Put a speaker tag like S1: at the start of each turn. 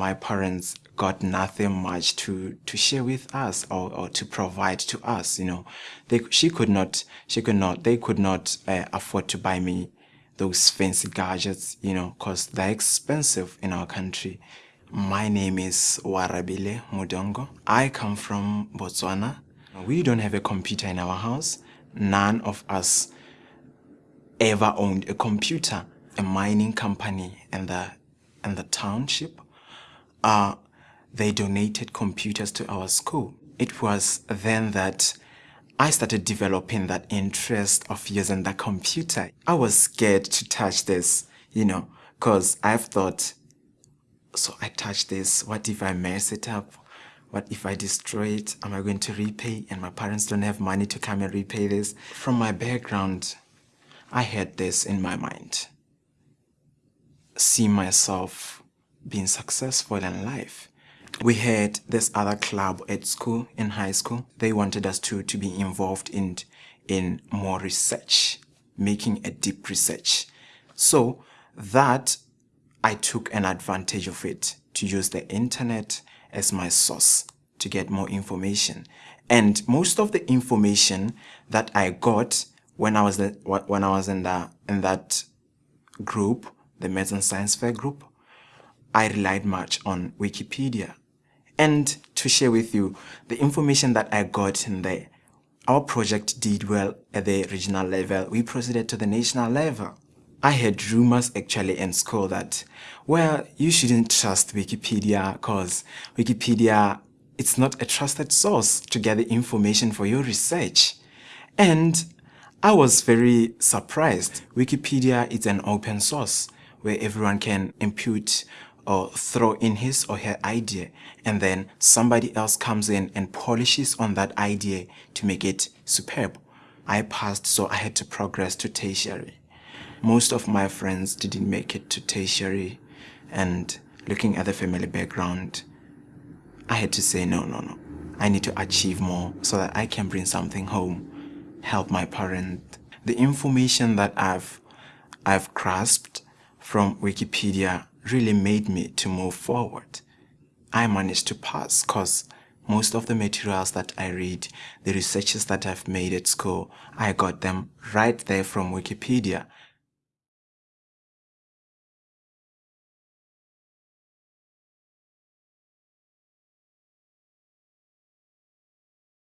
S1: my parents got nothing much to, to share with us or, or to provide to us, you know. They, she could not, she could not, they could not uh, afford to buy me those fancy gadgets, you know, because they're expensive in our country. My name is Oarabile Mudongo. I come from Botswana. We don't have a computer in our house. None of us ever owned a computer. A mining company in the, in the township, uh, they donated computers to our school. It was then that I started developing that interest of using the computer. I was scared to touch this, you know, because I've thought, so I touch this, what if I mess it up? What if I destroy it? Am I going to repay? And my parents don't have money to come and repay this. From my background, I had this in my mind. See myself being successful in life. We had this other club at school, in high school. They wanted us to, to be involved in, in more research, making a deep research. So that I took an advantage of it to use the internet as my source to get more information. And most of the information that I got when I was when I was in the in that group, the Maths and Science Fair group, I relied much on Wikipedia. And to share with you, the information that I got in there, our project did well at the regional level. We proceeded to the national level. I heard rumors actually in school that, well, you shouldn't trust Wikipedia because Wikipedia, it's not a trusted source to get the information for your research. And I was very surprised. Wikipedia is an open source where everyone can input or throw in his or her idea and then somebody else comes in and polishes on that idea to make it superb. I passed so I had to progress to tertiary. Most of my friends didn't make it to tertiary and looking at the family background, I had to say no, no, no. I need to achieve more so that I can bring something home, help my parents. The information that I've, I've grasped from Wikipedia really made me to move forward. I managed to pass because most of the materials that I read, the researches that I've made at school, I got them right there from Wikipedia.